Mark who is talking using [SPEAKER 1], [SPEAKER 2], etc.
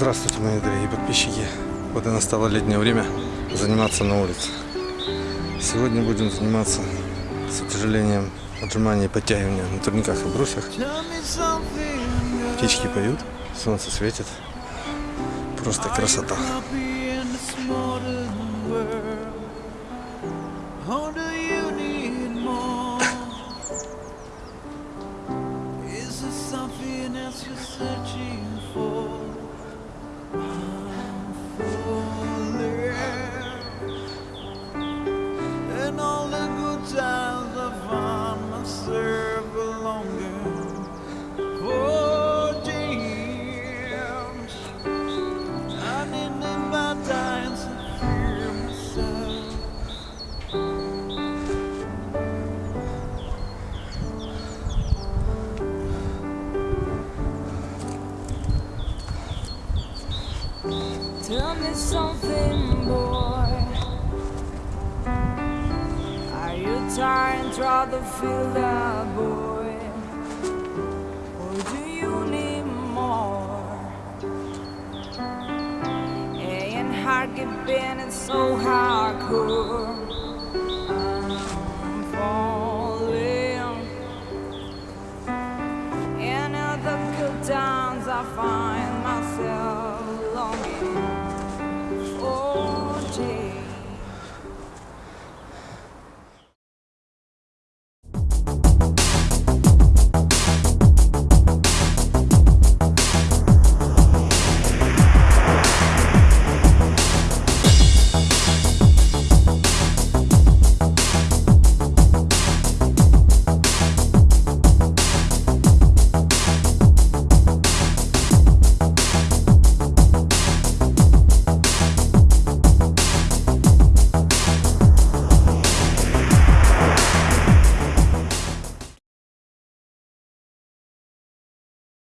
[SPEAKER 1] Здравствуйте, мои дорогие подписчики. Вот и настало летнее время заниматься на улице. Сегодня будем заниматься с утяжелением отжимания и подтягивания на турниках и брусьях. Птички поют, солнце светит. Просто красота.
[SPEAKER 2] you're searching for?
[SPEAKER 3] Tell me something, boy. Are you tired and try to feel that, boy? Or do you need more? Ain't hard keeping it so hardcore. I'm falling. And the good times I find